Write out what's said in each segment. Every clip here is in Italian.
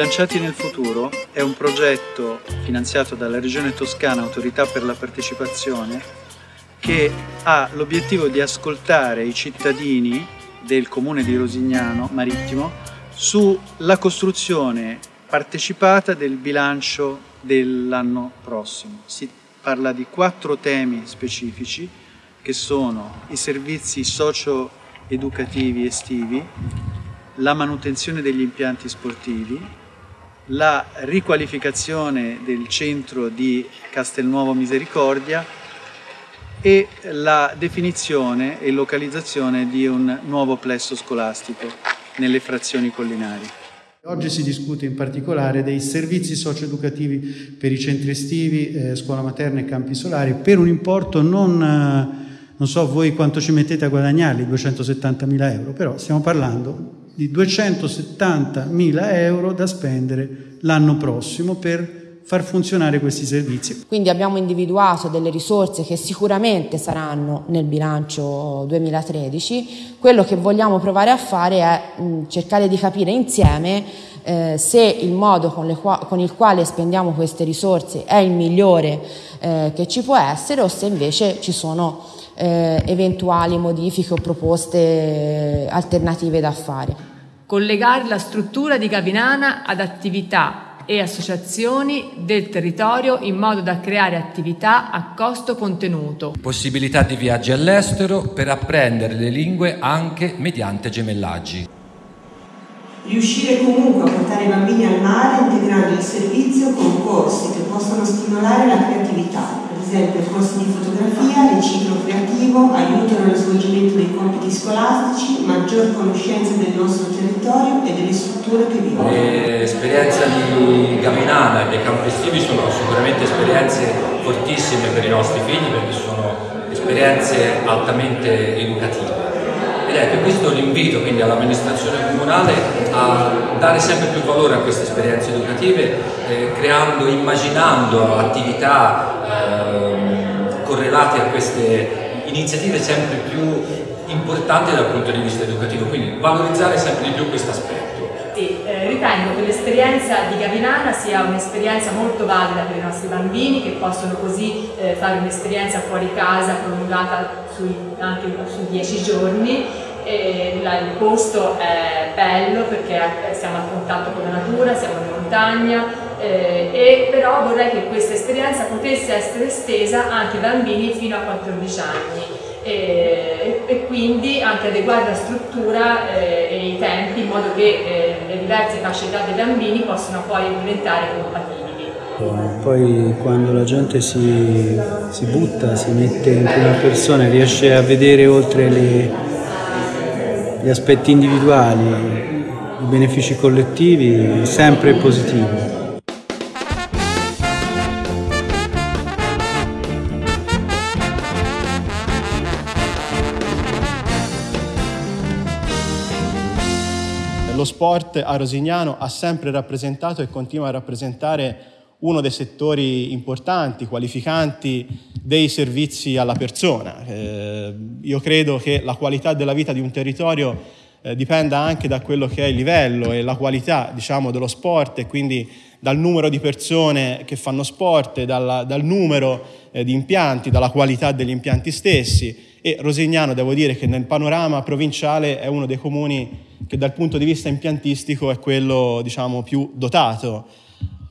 Sbilanciati nel futuro è un progetto finanziato dalla Regione Toscana Autorità per la Partecipazione che ha l'obiettivo di ascoltare i cittadini del comune di Rosignano Marittimo sulla costruzione partecipata del bilancio dell'anno prossimo. Si parla di quattro temi specifici che sono i servizi socio-educativi estivi, la manutenzione degli impianti sportivi, la riqualificazione del centro di Castelnuovo Misericordia e la definizione e localizzazione di un nuovo plesso scolastico nelle frazioni collinari. Oggi si discute in particolare dei servizi socio-educativi per i centri estivi, eh, scuola materna e campi solari per un importo non, eh, non so voi quanto ci mettete a guadagnarli, 270 mila euro, però stiamo parlando di 270 mila euro da spendere l'anno prossimo per far funzionare questi servizi. Quindi abbiamo individuato delle risorse che sicuramente saranno nel bilancio 2013. Quello che vogliamo provare a fare è cercare di capire insieme eh, se il modo con, qua- con, il quale spendiamo queste risorse è il migliore eh, che ci può essere o se invece ci sono eh, eventuali modifiche o proposte alternative da fare. Collegare la struttura di Gavinana ad attività e associazioni del territorio in modo da creare attività a costo contenuto. Possibilità di viaggi all'estero per apprendere le lingue anche mediante gemellaggi. Riuscire comunque a portare i bambini al mare integrando il servizio con corsi che possono stimolare la creatività, esempio corsi di fotografia, riciclo creativo, aiuto nello svolgimento dei compiti scolastici, maggior conoscenza del nostro territorio e delle strutture che vivono. L'esperienza di Gavinana e dei campi estivi sono sicuramente esperienze fortissime per i nostri figli perché sono esperienze altamente educative. Ed per questo l'invito quindi all'amministrazione comunale a dare sempre più valore a queste esperienze educative, eh, creando, immaginando attività Ehm, correlati a queste iniziative sempre più importanti dal punto di vista educativo, quindi valorizzare sempre di più questo aspetto. Sì, eh, ritengo che l'esperienza di Gavinana sia un'esperienza molto valida per i nostri bambini che possono così eh, fare un'esperienza fuori casa prolungata sui, anche su dieci giorni e il posto è bello perché siamo a contatto con la natura, siamo in montagna, eh, e però vorrei che questa esperienza potesse essere estesa anche ai bambini fino a 14 anni e, e quindi anche adeguare la struttura eh, e i tempi in modo che eh, le diverse fasce d'età dei bambini possano poi diventare compatibili. Poi quando la gente si, si butta, si mette in prima persona, riesce a vedere oltre le, gli aspetti individuali, i benefici collettivi, sempre positivo. Lo sport a Rosignano ha sempre rappresentato e continua a rappresentare uno dei settori importanti, qualificanti dei servizi alla persona. Eh, io credo che la qualità della vita di un territorio eh, dipenda anche da quello che è il livello e la qualità diciamo, dello sport e quindi dal numero di persone che fanno sport, dal, dal numero eh, di impianti, dalla qualità degli impianti stessi e Rosignano devo dire che nel panorama provinciale è uno dei comuni che dal punto di vista impiantistico è quello diciamo, più dotato.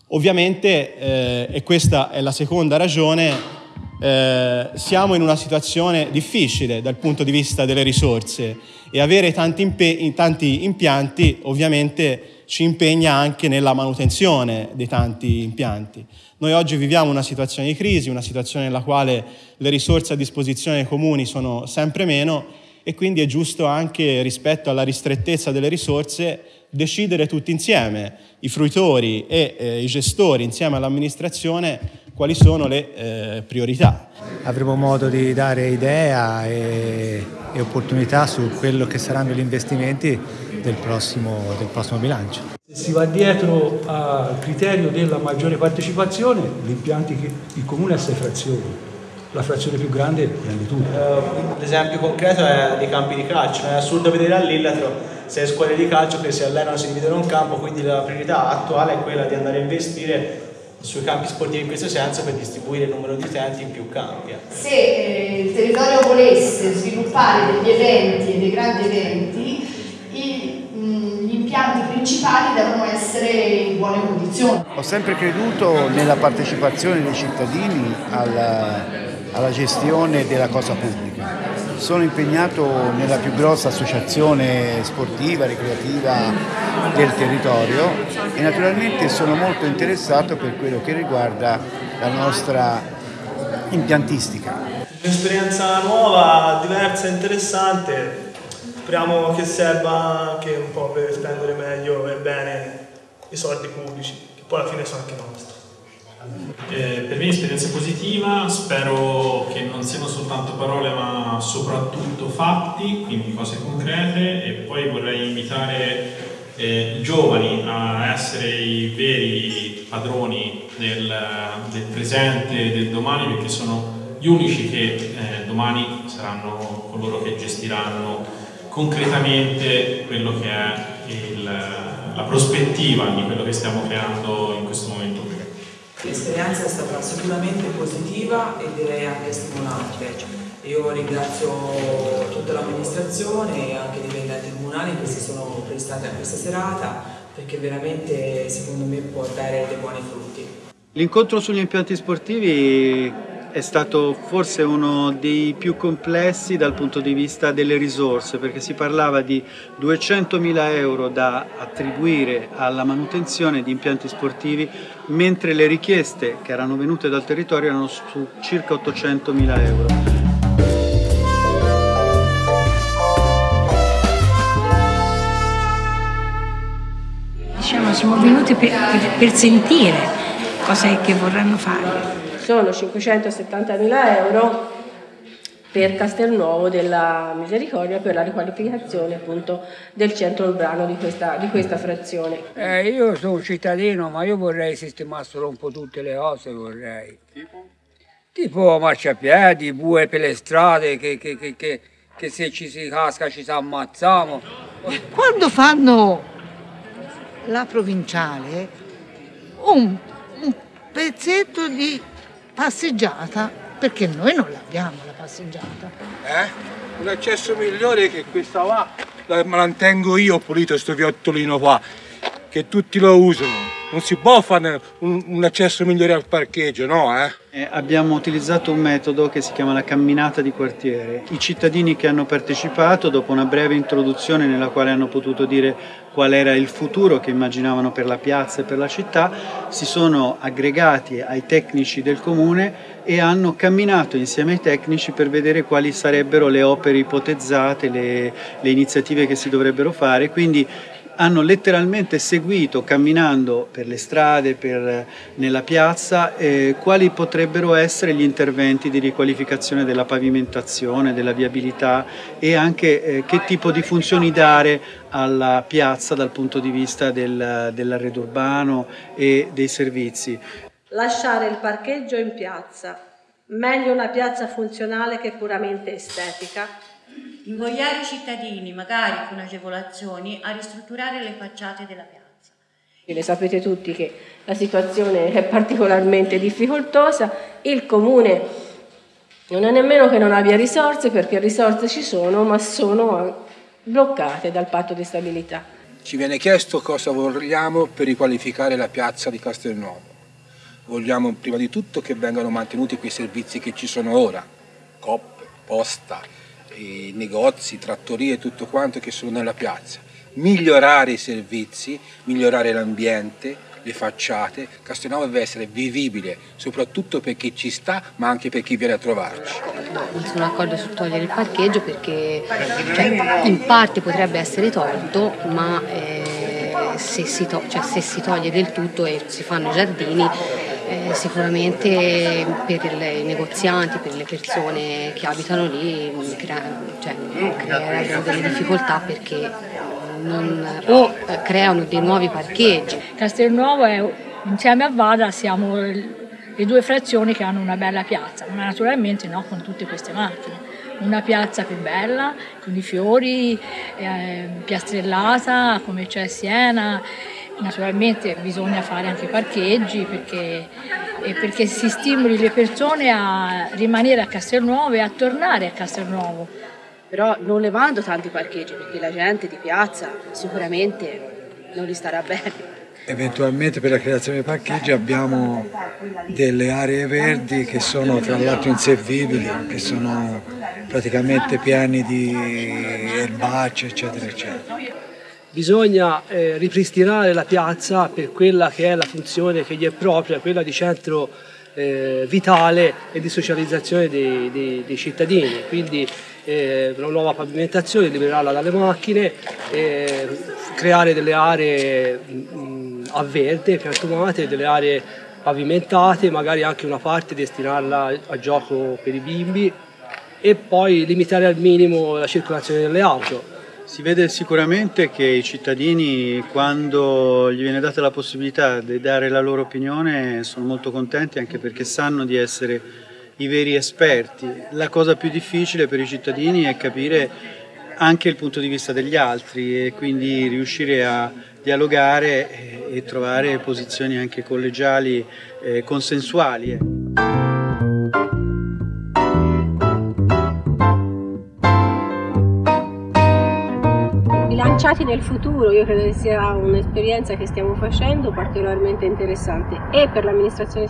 Ovviamente, eh, e questa è la seconda ragione, eh, siamo in una situazione difficile dal punto di vista delle risorse e avere tanti, impe- tanti impianti ovviamente ci impegna anche nella manutenzione dei tanti impianti. Noi oggi viviamo una situazione di crisi, una situazione nella quale le risorse a disposizione dei comuni sono sempre meno e quindi è giusto anche rispetto alla ristrettezza delle risorse decidere tutti insieme, i fruitori e eh, i gestori insieme all'amministrazione, quali sono le eh, priorità. Avremo modo di dare idea e, e, opportunità su quello che saranno gli investimenti del prossimo, del prossimo bilancio. Si va dietro al criterio della maggiore partecipazione, gli impianti che il comune ha sei frazioni, la frazione più grande prende tutto. Uh, l'esempio concreto è dei campi di calcio, è assurdo vedere all'Illatro sei squadre di calcio che si allenano, si dividono un campo, quindi la priorità attuale è quella di andare a investire sui campi sportivi in questo senso per distribuire il numero di utenti in più campi. Se eh, il territorio volesse sviluppare degli eventi e dei grandi eventi, i, mh, gli impianti principali devono essere in buone condizioni. Ho sempre creduto nella partecipazione dei cittadini alla, alla gestione della cosa pubblica. Sono impegnato nella più grossa associazione sportiva, ricreativa del territorio e naturalmente sono molto interessato per quello che riguarda la nostra impiantistica. Un'esperienza nuova, diversa e interessante, speriamo che serva anche un po' per spendere meglio e bene i soldi pubblici, che poi alla fine sono anche nostri. Eh, per me è un'esperienza positiva, spero che non siano soltanto parole ma soprattutto fatti, quindi cose concrete e poi vorrei invitare eh, i giovani a essere i veri padroni del, del presente e del domani perché sono gli unici che eh, domani saranno coloro che gestiranno concretamente quello che è il, la prospettiva di quello che stiamo creando in questo momento. L'esperienza è stata sicuramente positiva e direi anche stimolante. Io ringrazio tutta l'amministrazione e anche i dipendenti comunali che si sono prestati a questa serata perché veramente secondo me può dare dei buoni frutti. L'incontro sugli impianti sportivi è stato forse uno dei più complessi dal punto di vista delle risorse perché si parlava di 200.000 euro da attribuire alla manutenzione di impianti sportivi mentre le richieste che erano venute dal territorio erano su circa 800.000 euro. Diciamo, siamo venuti per, per, per sentire cosa è che vorranno fare sono 570.000 euro per Castelnuovo della Misericordia per la riqualificazione appunto del centro urbano di questa, di questa frazione. Eh, io sono cittadino ma io vorrei sistemare solo un po' tutte le cose, vorrei. Tipo? Tipo marciapiedi, bue per le strade, che, che, che, che, che se ci si casca ci si ammazziamo. Quando fanno la provinciale, un, un pezzetto di passeggiata perché noi non l'abbiamo la passeggiata. Eh? Un accesso migliore che questa qua, la mantengo io pulito questo viottolino qua, che tutti lo usano. Non si può fare un, un accesso migliore al parcheggio, no? Eh? Eh, abbiamo utilizzato un metodo che si chiama la camminata di quartiere. I cittadini che hanno partecipato, dopo una breve introduzione nella quale hanno potuto dire qual era il futuro che immaginavano per la piazza e per la città, si sono aggregati ai tecnici del comune e hanno camminato insieme ai tecnici per vedere quali sarebbero le opere ipotizzate, le, le iniziative che si dovrebbero fare. Quindi hanno letteralmente seguito camminando per le strade, per, nella piazza, eh, quali potrebbero essere gli interventi di riqualificazione della pavimentazione, della viabilità e anche eh, che tipo di funzioni dare alla piazza dal punto di vista del, dell'arredo urbano e dei servizi. Lasciare il parcheggio in piazza, meglio una piazza funzionale che puramente estetica, invogliare i cittadini, magari con agevolazioni, a ristrutturare le facciate della piazza. Le sapete tutti che la situazione è particolarmente difficoltosa, il comune non è nemmeno che non abbia risorse, perché risorse ci sono, ma sono bloccate dal patto di stabilità. Ci viene chiesto cosa vogliamo per riqualificare la piazza di Castelnuovo. Vogliamo prima di tutto che vengano mantenuti quei servizi che ci sono ora, COP, posta, negozi, trattorie e tutto quanto che sono nella piazza. Migliorare i servizi, migliorare l'ambiente, le facciate. Castelnuovo deve essere vivibile, soprattutto per chi ci sta, ma anche per chi viene a trovarci. Non sono d'accordo su togliere il parcheggio perché cioè, in parte potrebbe essere tolto, ma eh, se, si to- cioè, se si toglie del tutto e si fanno i giardini eh, sicuramente per i negozianti, per le persone che abitano lì crea, cioè, creerebbero delle difficoltà perché non, o eh, creano dei nuovi parcheggi. Castelnuovo è, insieme a Vada siamo le due frazioni che hanno una bella piazza, ma naturalmente no con tutte queste macchine. una piazza più bella, con i fiori, eh, piastrellata come c'è Siena. Naturalmente bisogna fare anche parcheggi perché, perché si stimoli le persone a rimanere a Castelnuovo e a tornare a Castelnuovo. Però non levando tanti parcheggi perché la gente di piazza sicuramente non gli starà bene. Eventualmente per la creazione dei parcheggi abbiamo delle aree verdi che sono tra l'altro inservibili, che sono praticamente piani di erbacce eccetera eccetera. Bisogna eh, ripristinare la piazza per quella che è la funzione che gli è propria, quella di centro eh, vitale e di socializzazione dei, dei, dei cittadini. Quindi eh, una nuova pavimentazione, liberarla dalle macchine, eh, creare delle aree mh, a verde, piantumate, delle aree pavimentate, magari anche una parte destinarla a gioco per i bimbi e poi limitare al minimo la circolazione delle auto. Si vede sicuramente che i cittadini, quando gli viene data la possibilità di dare la loro opinione, sono molto contenti anche perché sanno di essere i veri esperti. La cosa più difficile per i cittadini è capire anche il punto di vista degli altri e quindi riuscire a dialogare e trovare posizioni anche collegiali eh, consensuali. Bilanciati nel futuro, io credo che sia un'esperienza che stiamo facendo particolarmente interessante e per l'amministrazione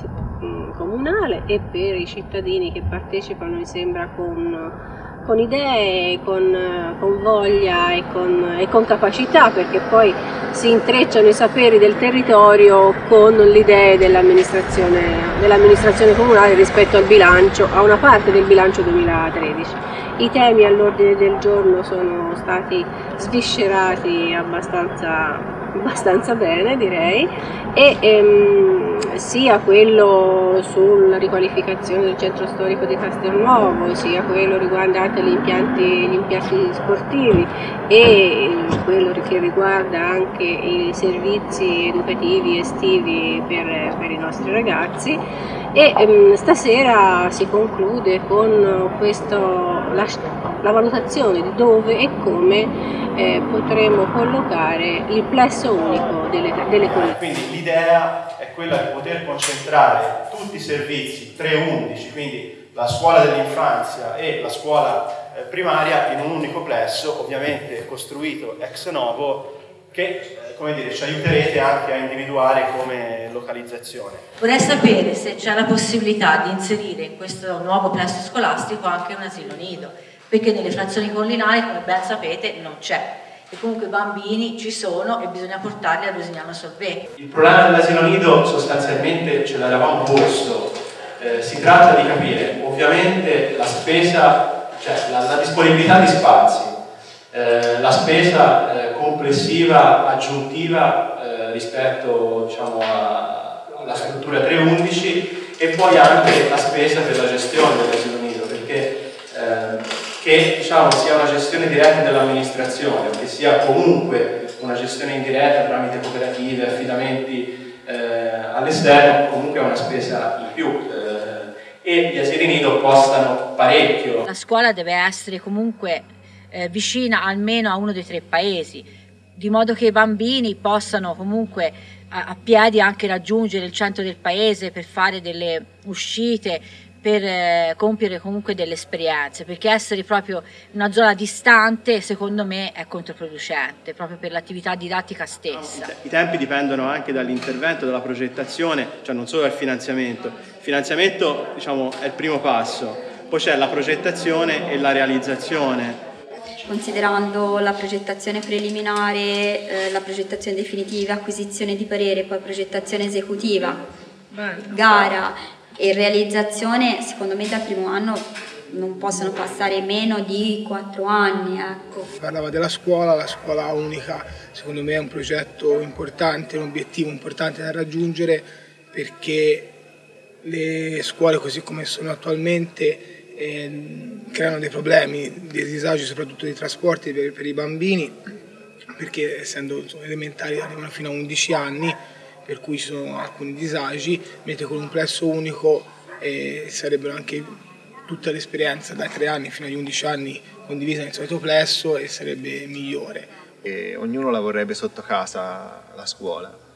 comunale e per i cittadini che partecipano, mi sembra, con con idee, con, con voglia e con, e con, capacità, perché poi si intrecciano i saperi del territorio con le idee dell'amministrazione, dell'amministrazione comunale rispetto al bilancio, a una parte del bilancio 2013. I temi all'ordine del giorno sono stati sviscerati abbastanza abbastanza bene direi. E ehm, sia quello sulla riqualificazione del centro storico di Castelnuovo sia quello riguardante gli impianti, gli impianti sportivi e quello che riguarda anche i servizi educativi estivi per, per i nostri ragazzi. E ehm, stasera si conclude con questo, la, la valutazione di dove e come eh, potremo collocare il plesso unico delle, delle collezioni. Quindi l'idea è quella di poter concentrare tutti i servizi 3-11, quindi la scuola dell'infanzia e la scuola eh, primaria in un unico plesso, ovviamente costruito ex novo, che eh, come dire, ci aiuterete anche a individuare come localizzazione. Vorrei sapere se c'è la possibilità di inserire in questo nuovo plesso scolastico anche un asilo nido perché nelle frazioni collinari, come ben sapete, non c'è. E comunque i bambini ci sono e bisogna portarli a Rosignano. Il problema dell'asilo nido sostanzialmente ce l'eravamo posto. Eh, si tratta di capire ovviamente la spesa, cioè la, la disponibilità di spazi, eh, la spesa eh, complessiva aggiuntiva eh, rispetto diciamo, a, alla struttura 311 e poi anche la spesa per la gestione dell'asilo che diciamo, sia una gestione diretta dell'amministrazione che sia comunque una gestione indiretta tramite cooperative, affidamenti eh, all'esterno, comunque è una spesa in più eh, e gli asili nido costano parecchio. La scuola deve essere comunque eh, vicina almeno a uno dei tre paesi, di modo che i bambini possano comunque a, a piedi anche raggiungere il centro del paese per fare delle uscite, per eh, compiere comunque delle esperienze, perché essere proprio in una zona distante secondo me è controproducente, proprio per l'attività didattica stessa. I tempi dipendono anche dall'intervento, dalla progettazione, cioè non solo dal finanziamento. Il finanziamento diciamo, è il primo passo, poi c'è la progettazione e la realizzazione. Considerando la progettazione preliminare, eh, la progettazione definitiva, acquisizione di parere, poi progettazione esecutiva, gara e realizzazione secondo me dal primo anno non possono passare meno di quattro anni. Ecco. Parlava della scuola, la scuola unica secondo me è un progetto importante, un obiettivo importante da raggiungere perché le scuole così come sono attualmente eh, creano dei problemi, dei disagi soprattutto dei trasporti per, per i bambini perché essendo elementari arrivano fino a 11 anni per cui ci sono alcuni disagi, mentre con un plesso unico eh, sarebbero anche tutta l'esperienza da 3 anni fino agli 11 anni condivisa nel solito plesso e sarebbe migliore. E ognuno la vorrebbe sotto casa la scuola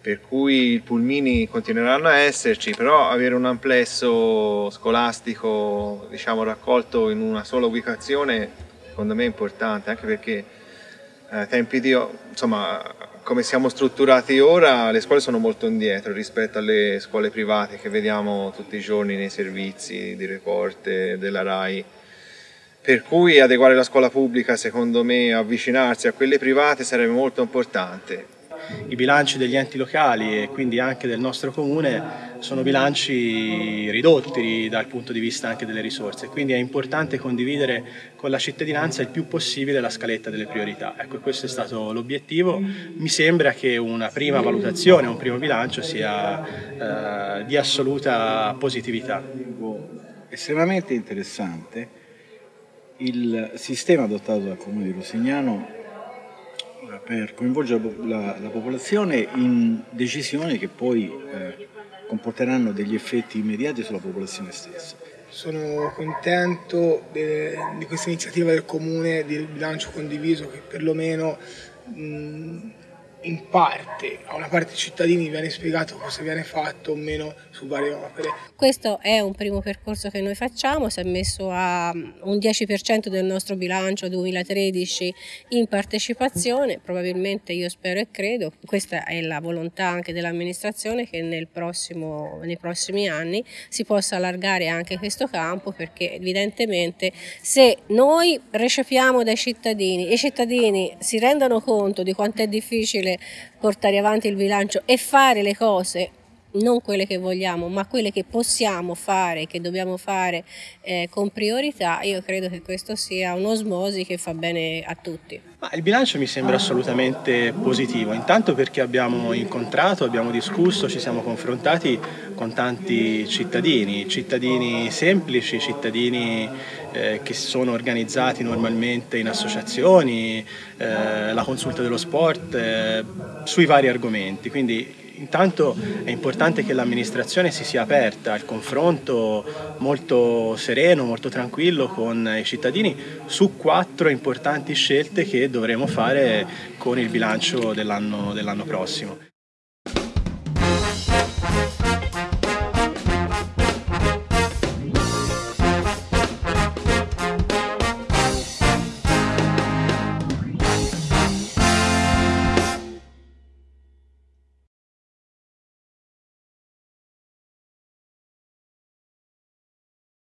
per cui i pulmini continueranno a esserci, però avere un amplesso scolastico diciamo, raccolto in una sola ubicazione secondo me è importante, anche perché eh, tempi di, insomma, come siamo strutturati ora, le scuole sono molto indietro rispetto alle scuole private che vediamo tutti i giorni nei servizi di report della RAI. Per cui adeguare la scuola pubblica, secondo me, avvicinarsi a quelle private sarebbe molto importante i bilanci degli enti locali e quindi anche del nostro comune sono bilanci ridotti dal punto di vista anche delle risorse, quindi è importante condividere con la cittadinanza il più possibile la scaletta delle priorità. Ecco, questo è stato l'obiettivo. Mi sembra che una prima valutazione, un primo bilancio sia eh, di assoluta positività. Estremamente interessante il sistema adottato dal Comune di Rosignano per coinvolgere la, la, popolazione in decisioni che poi eh, comporteranno degli effetti immediati sulla popolazione stessa. Sono contento di questa iniziativa del Comune del bilancio condiviso che perlomeno mh, in parte, a una parte dei cittadini viene spiegato cosa viene fatto o meno su varie opere. Questo è un primo percorso che noi facciamo, si è messo a un 10% del nostro bilancio 2013 in partecipazione, probabilmente io spero e credo, questa è la volontà anche dell'amministrazione che nel prossimo, nei prossimi anni si possa allargare anche questo campo perché evidentemente se noi recepiamo dai cittadini e i cittadini si rendono conto di quanto è difficile difficile portare avanti il bilancio e fare le cose non quelle che vogliamo, ma quelle che possiamo fare, che dobbiamo fare eh, con priorità, io credo che questo sia un'osmosi che fa bene a tutti. Ma il bilancio mi sembra assolutamente positivo, intanto perché abbiamo incontrato, abbiamo discusso, ci siamo confrontati con tanti cittadini, cittadini semplici, cittadini eh, che sono organizzati normalmente in associazioni, eh, la consulta dello sport, eh, sui vari argomenti. Quindi intanto è importante che l'amministrazione si sia aperta al confronto molto sereno, molto tranquillo con i cittadini su quattro importanti scelte che dovremo fare con il bilancio dell'anno dell prossimo.